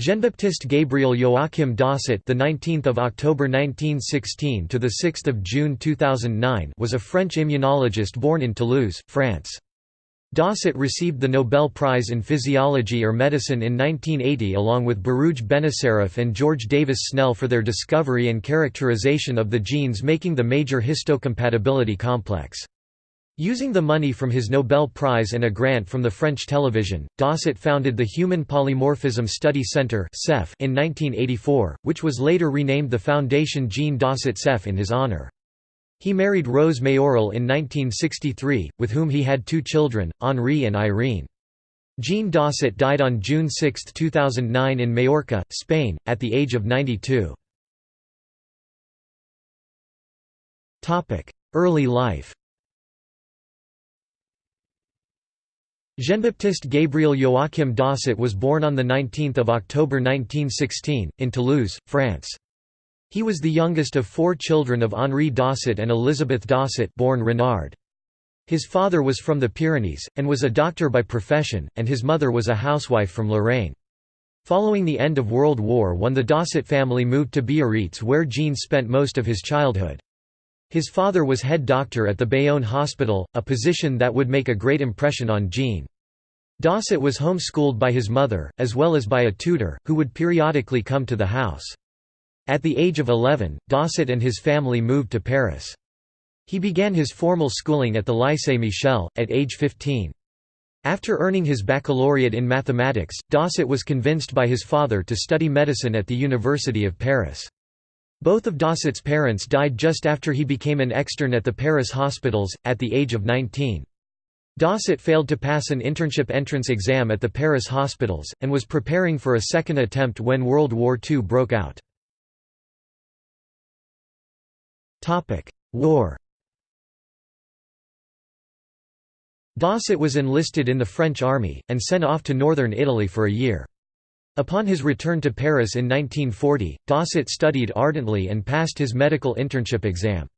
Jean-Baptiste Gabriel Joachim Dausset, the 19th of October 1916 to the 6th of June 2009, was a French immunologist born in Toulouse, France. Dausset received the Nobel Prize in Physiology or Medicine in 1980 along with Baruj Benacerraf and George Davis Snell for their discovery and characterization of the genes making the major histocompatibility complex. Using the money from his Nobel Prize and a grant from the French television, Dausset founded the Human Polymorphism Study Centre in 1984, which was later renamed the Foundation Jean Dausset CEPH in his honour. He married Rose Mayoral in 1963, with whom he had two children, Henri and Irene. Jean Dausset died on June 6, 2009 in Majorca, Spain, at the age of 92. Early life Jean-Baptiste Gabriel Joachim Dausset was born on 19 October 1916, in Toulouse, France. He was the youngest of four children of Henri Dausset and Elizabeth Dausset born Renard. His father was from the Pyrenees, and was a doctor by profession, and his mother was a housewife from Lorraine. Following the end of World War I the Dausset family moved to Biarritz where Jean spent most of his childhood. His father was head doctor at the Bayonne Hospital, a position that would make a great impression on Jean. Dausset was homeschooled by his mother, as well as by a tutor, who would periodically come to the house. At the age of 11, Dausset and his family moved to Paris. He began his formal schooling at the Lycée Michelet, at age 15. After earning his baccalaureate in mathematics, Dausset was convinced by his father to study medicine at the University of Paris. Both of Dausset's parents died just after he became an extern at the Paris hospitals, at the age of 19. Dausset failed to pass an internship entrance exam at the Paris hospitals, and was preparing for a second attempt when World War II broke out. War Dausset was enlisted in the French army, and sent off to northern Italy for a year. Upon his return to Paris in 1940, Dausset studied ardently and passed his medical internship exam.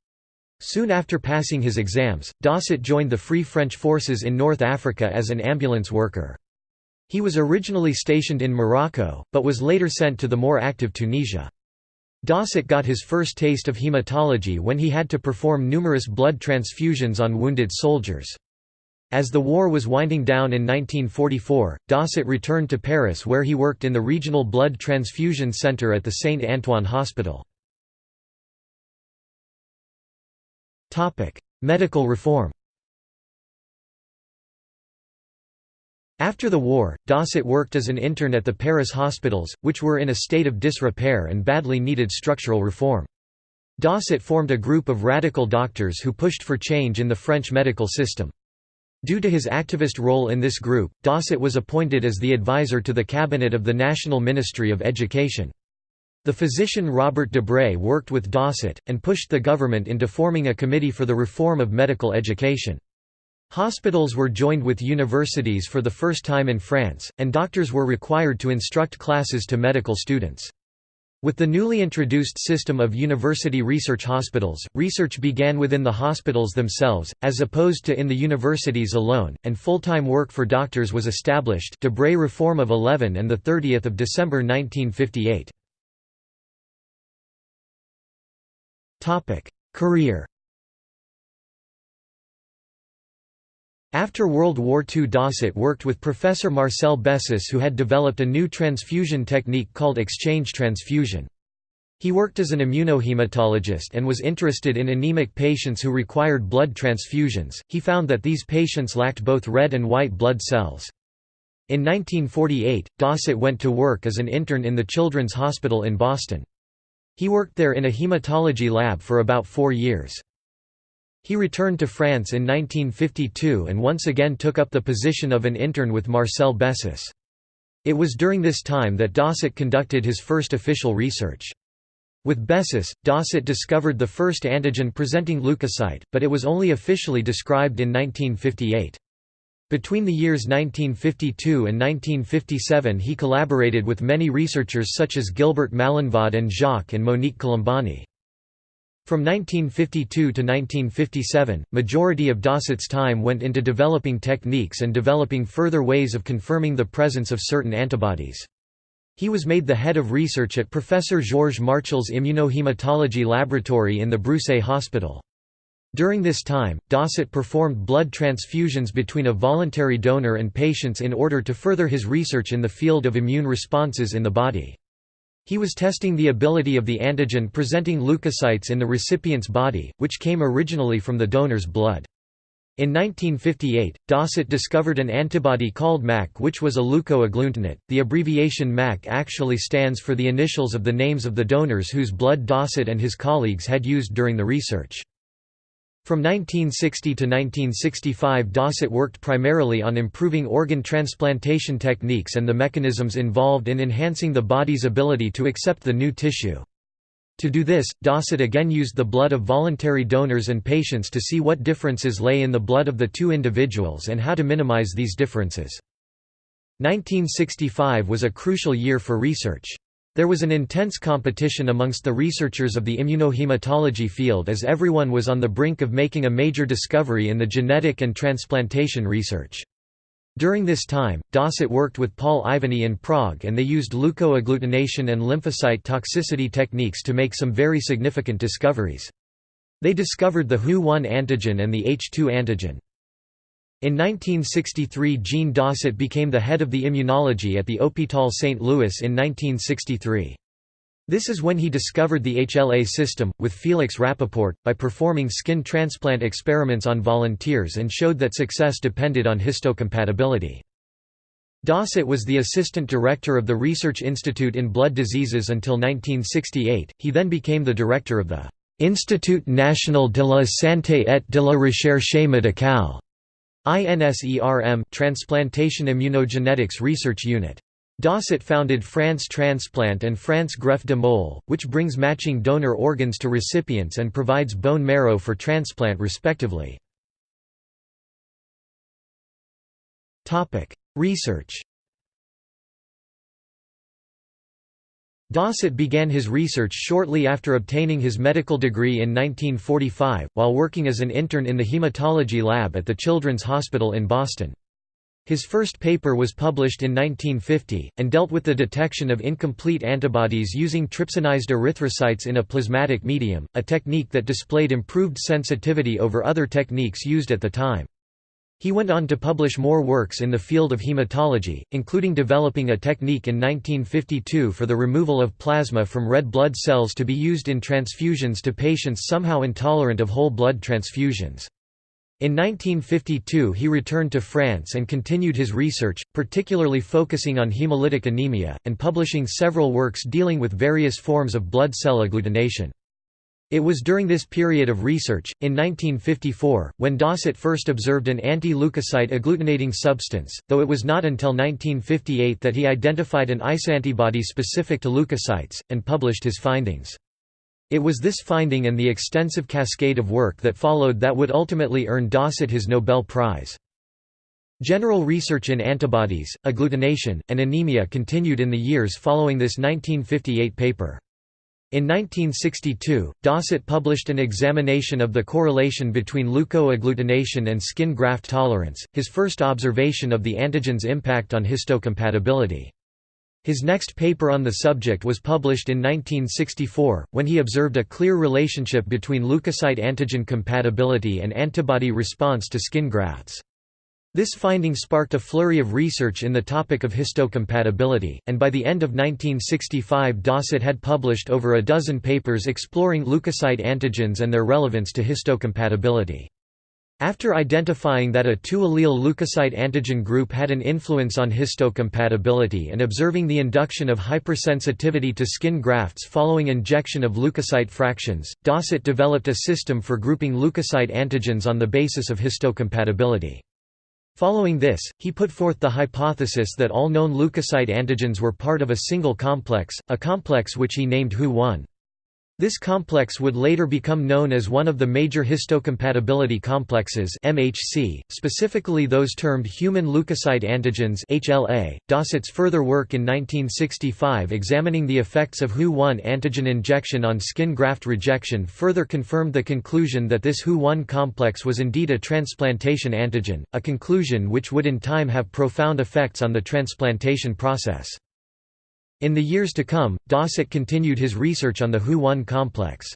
Soon after passing his exams, Dausset joined the Free French Forces in North Africa as an ambulance worker. He was originally stationed in Morocco, but was later sent to the more active Tunisia. Dausset got his first taste of hematology when he had to perform numerous blood transfusions on wounded soldiers. As the war was winding down in 1944, Dausset returned to Paris where he worked in the regional blood transfusion center at the Saint-Antoine Hospital. Medical reform After the war, Dausset worked as an intern at the Paris hospitals, which were in a state of disrepair and badly needed structural reform. Dausset formed a group of radical doctors who pushed for change in the French medical system. Due to his activist role in this group, Dausset was appointed as the advisor to the cabinet of the National Ministry of Education. The physician Robert Debré worked with Dausset, and pushed the government into forming a committee for the reform of medical education. Hospitals were joined with universities for the first time in France, and doctors were required to instruct classes to medical students. With the newly introduced system of university research hospitals, research began within the hospitals themselves, as opposed to in the universities alone, and full-time work for doctors was established Debré Reform of 11 and 30 December 1958. Career After World War II Dausset worked with Professor Marcel Bessis who had developed a new transfusion technique called exchange transfusion. He worked as an immunohematologist and was interested in anemic patients who required blood transfusions. He found that these patients lacked both red and white blood cells. In 1948, Dausset went to work as an intern in the Children's Hospital in Boston. He worked there in a hematology lab for about four years. He returned to France in 1952 and once again took up the position of an intern with Marcel Bessis. It was during this time that Dausset conducted his first official research. With Bessis, Dausset discovered the first antigen-presenting leukocyte, but it was only officially described in 1958. Between the years 1952 and 1957 he collaborated with many researchers such as Gilbert Malinvaud and Jacques and Monique Colombani. From 1952 to 1957, majority of Dausset's time went into developing techniques and developing further ways of confirming the presence of certain antibodies. He was made the head of research at Professor Georges Marchal's immunohematology laboratory in the Broussais Hospital. During this time, Dausset performed blood transfusions between a voluntary donor and patients in order to further his research in the field of immune responses in the body. He was testing the ability of the antigen presenting leukocytes in the recipient's body, which came originally from the donor's blood. In 1958, Dausset discovered an antibody called MAC which was a leukoagglutinate. The abbreviation MAC actually stands for the initials of the names of the donors whose blood Dausset and his colleagues had used during the research. From 1960 to 1965 Dausset worked primarily on improving organ transplantation techniques and the mechanisms involved in enhancing the body's ability to accept the new tissue. To do this, Dausset again used the blood of voluntary donors and patients to see what differences lay in the blood of the two individuals and how to minimize these differences. 1965 was a crucial year for research. There was an intense competition amongst the researchers of the immunohematology field as everyone was on the brink of making a major discovery in the genetic and transplantation research. During this time, Dausset worked with Paul Ivanyi in Prague and they used leukoagglutination and lymphocyte toxicity techniques to make some very significant discoveries. They discovered the HU1 antigen and the H2 antigen. In 1963 Jean Dausset became the head of the immunology at the Hôpital St. Louis in 1963. This is when he discovered the HLA system, with Felix Rapaport, by performing skin transplant experiments on volunteers and showed that success depended on histocompatibility. Dausset was the assistant director of the Research Institute in Blood Diseases until 1968, he then became the director of the «Institut National de la Santé et de la Recherche Médicale» INSERM Transplantation Immunogenetics Research Unit. Dausset founded France Transplant and France Greffe de Moelle, which brings matching donor organs to recipients and provides bone marrow for transplant respectively. Research Dausset began his research shortly after obtaining his medical degree in 1945, while working as an intern in the hematology lab at the Children's Hospital in Boston. His first paper was published in 1950, and dealt with the detection of incomplete antibodies using trypsinized erythrocytes in a plasmatic medium, a technique that displayed improved sensitivity over other techniques used at the time. He went on to publish more works in the field of hematology, including developing a technique in 1952 for the removal of plasma from red blood cells to be used in transfusions to patients somehow intolerant of whole blood transfusions. In 1952 he returned to France and continued his research, particularly focusing on hemolytic anemia, and publishing several works dealing with various forms of blood cell agglutination. It was during this period of research, in 1954, when Dausset first observed an anti-leukocyte agglutinating substance, though it was not until 1958 that he identified an isantibody specific to leukocytes, and published his findings. It was this finding and the extensive cascade of work that followed that would ultimately earn Dausset his Nobel Prize. General research in antibodies, agglutination, and anemia continued in the years following this 1958 paper. In 1962, Dausset published an examination of the correlation between leukoagglutination and skin graft tolerance, his first observation of the antigen's impact on histocompatibility. His next paper on the subject was published in 1964, when he observed a clear relationship between leukocyte antigen compatibility and antibody response to skin grafts. This finding sparked a flurry of research in the topic of histocompatibility, and by the end of 1965 Dausset had published over a dozen papers exploring leukocyte antigens and their relevance to histocompatibility. After identifying that a two-allele leukocyte antigen group had an influence on histocompatibility and observing the induction of hypersensitivity to skin grafts following injection of leukocyte fractions, Dausset developed a system for grouping leukocyte antigens on the basis of histocompatibility. Following this, he put forth the hypothesis that all known leukocyte antigens were part of a single complex, a complex which he named HU1. This complex would later become known as one of the major histocompatibility complexes MHC, specifically those termed human leukocyte antigens HLA. Dausset's further work in 1965 examining the effects of HU1 antigen injection on skin graft rejection further confirmed the conclusion that this HU1 complex was indeed a transplantation antigen, a conclusion which would in time have profound effects on the transplantation process. In the years to come, Dausset continued his research on the Hu-1 complex.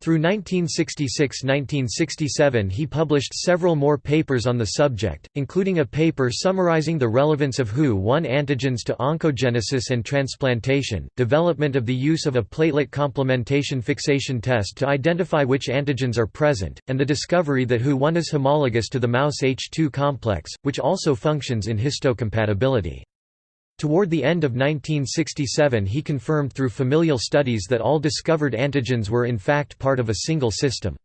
Through 1966–1967 he published several more papers on the subject, including a paper summarizing the relevance of Hu-1 antigens to oncogenesis and transplantation, development of the use of a platelet complementation fixation test to identify which antigens are present, and the discovery that Hu-1 is homologous to the mouse H2 complex, which also functions in histocompatibility. Toward the end of 1967 he confirmed through familial studies that all discovered antigens were in fact part of a single system.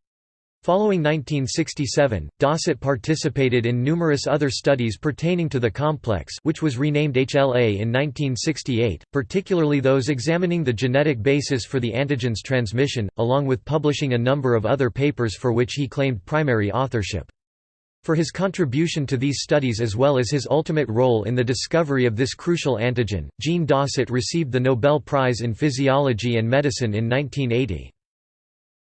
Following 1967, Dausset participated in numerous other studies pertaining to the complex which was renamed HLA in 1968, particularly those examining the genetic basis for the antigen's transmission, along with publishing a number of other papers for which he claimed primary authorship. For his contribution to these studies as well as his ultimate role in the discovery of this crucial antigen, Jean Dausset received the Nobel Prize in Physiology and Medicine in 1980.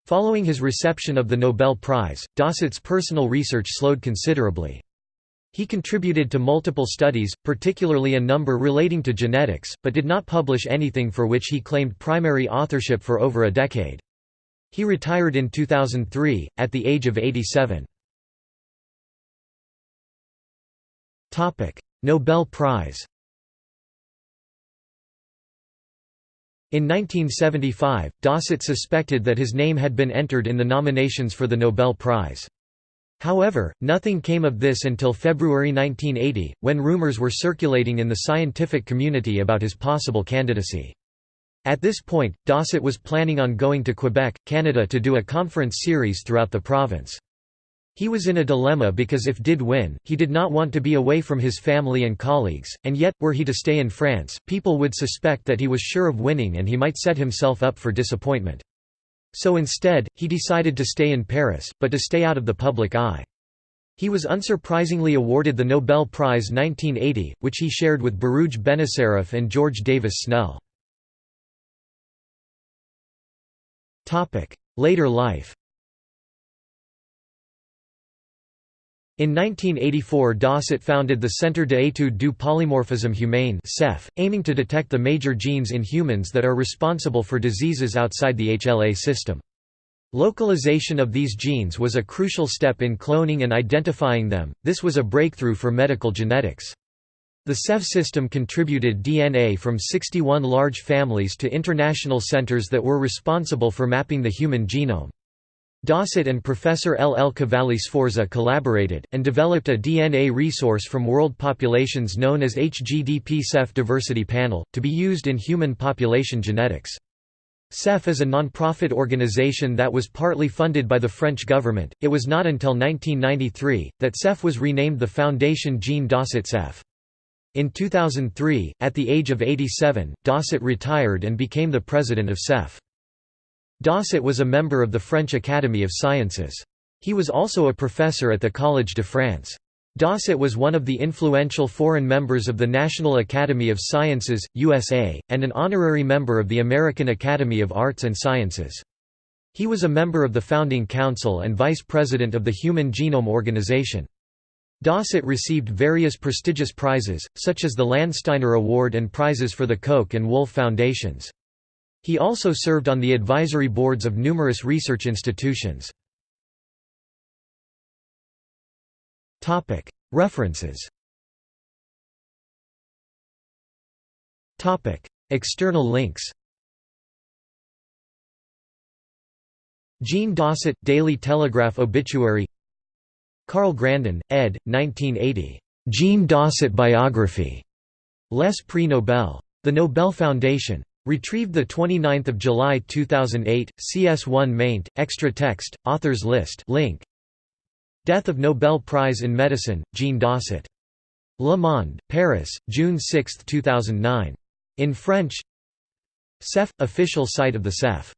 Following his reception of the Nobel Prize, Dausset's personal research slowed considerably. He contributed to multiple studies, particularly a number relating to genetics, but did not publish anything for which he claimed primary authorship for over a decade. He retired in 2003, at the age of 87. Nobel Prize In 1975, Dausset suspected that his name had been entered in the nominations for the Nobel Prize. However, nothing came of this until February 1980, when rumors were circulating in the scientific community about his possible candidacy. At this point, Dausset was planning on going to Quebec, Canada to do a conference series throughout the province. He was in a dilemma because if did win, he did not want to be away from his family and colleagues, and yet, were he to stay in France, people would suspect that he was sure of winning and he might set himself up for disappointment. So instead, he decided to stay in Paris, but to stay out of the public eye. He was unsurprisingly awarded the Nobel Prize 1980, which he shared with Baruj Benacerraf and George Davis Snell. Later life In 1984 Dausset founded the Centre d'études du polymorphisme humain aiming to detect the major genes in humans that are responsible for diseases outside the HLA system. Localization of these genes was a crucial step in cloning and identifying them, this was a breakthrough for medical genetics. The CEPH system contributed DNA from 61 large families to international centers that were responsible for mapping the human genome. Dausset and Professor L. L. Cavalli Sforza collaborated, and developed a DNA resource from world populations known as HGDP CEPH Diversity Panel, to be used in human population genetics. CEPH is a non-profit organization that was partly funded by the French government. It was not until 1993 that CEPH was renamed the Foundation Jean Dausset CEPH. In 2003, at the age of 87, Dausset retired and became the president of CEPH. Dausset was a member of the French Academy of Sciences. He was also a professor at the Collège de France. Dausset was one of the influential foreign members of the National Academy of Sciences, USA, and an honorary member of the American Academy of Arts and Sciences. He was a member of the Founding Council and vice president of the Human Genome Organization. Dausset received various prestigious prizes, such as the Landsteiner Award and prizes for the Koch and Wolf Foundations. He also served on the advisory boards of numerous research institutions. References External links Jean Dausset, Daily Telegraph obituary Carl Grandin, ed. 1980. Jean Dausset Biography. Les Prix Nobel. The Nobel Foundation. Retrieved 29 July 2008, CS1 maint, extra text, authors list link. Death of Nobel Prize in Medicine, Jean Dausset. Le Monde, Paris, June 6, 2009. In French CEPH – official site of the CEPH